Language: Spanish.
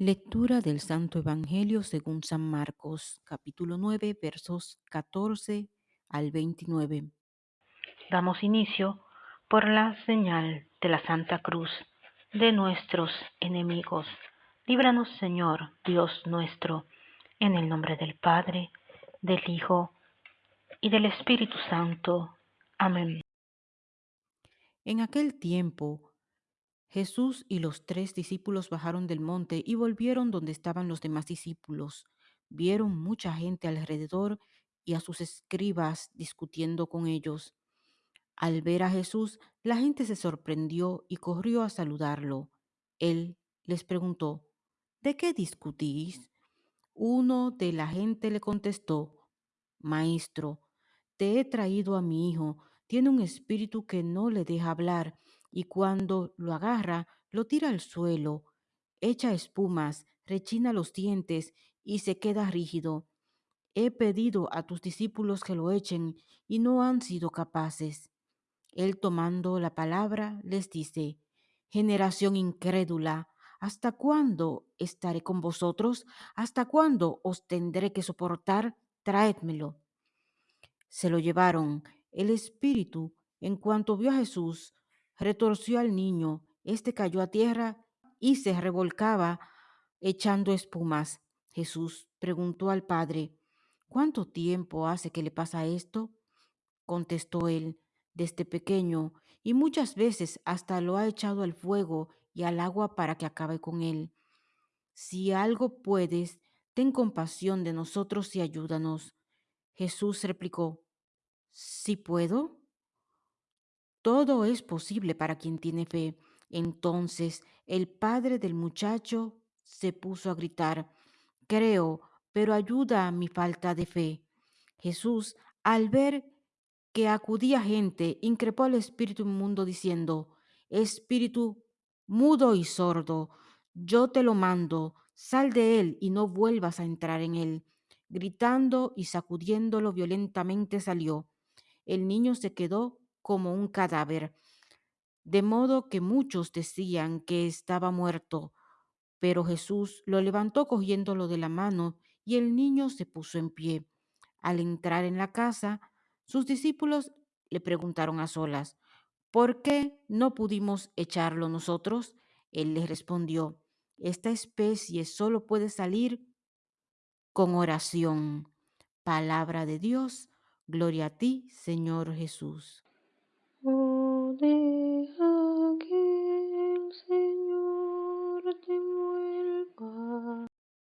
Lectura del Santo Evangelio según San Marcos, capítulo 9, versos 14 al 29. Damos inicio por la señal de la Santa Cruz de nuestros enemigos. Líbranos, Señor, Dios nuestro, en el nombre del Padre, del Hijo y del Espíritu Santo. Amén. En aquel tiempo, Jesús y los tres discípulos bajaron del monte y volvieron donde estaban los demás discípulos. Vieron mucha gente alrededor y a sus escribas discutiendo con ellos. Al ver a Jesús, la gente se sorprendió y corrió a saludarlo. Él les preguntó, ¿de qué discutís? Uno de la gente le contestó, Maestro, te he traído a mi hijo, tiene un espíritu que no le deja hablar, y cuando lo agarra, lo tira al suelo, echa espumas, rechina los dientes y se queda rígido. He pedido a tus discípulos que lo echen y no han sido capaces. Él tomando la palabra les dice, generación incrédula, ¿hasta cuándo estaré con vosotros? ¿Hasta cuándo os tendré que soportar? Traédmelo. Se lo llevaron. El espíritu, en cuanto vio a Jesús, retorció al niño. Este cayó a tierra y se revolcaba echando espumas. Jesús preguntó al padre, ¿cuánto tiempo hace que le pasa esto? Contestó él, desde pequeño, y muchas veces hasta lo ha echado al fuego y al agua para que acabe con él. Si algo puedes, ten compasión de nosotros y ayúdanos. Jesús replicó, ¿Sí puedo? Todo es posible para quien tiene fe. Entonces el padre del muchacho se puso a gritar, Creo, pero ayuda a mi falta de fe. Jesús, al ver que acudía gente, increpó al espíritu inmundo diciendo, Espíritu mudo y sordo, yo te lo mando, sal de él y no vuelvas a entrar en él. Gritando y sacudiéndolo violentamente salió. El niño se quedó como un cadáver, de modo que muchos decían que estaba muerto. Pero Jesús lo levantó cogiéndolo de la mano y el niño se puso en pie. Al entrar en la casa, sus discípulos le preguntaron a solas, ¿por qué no pudimos echarlo nosotros? Él les respondió, esta especie solo puede salir con oración. Palabra de Dios, gloria a ti, Señor Jesús. day.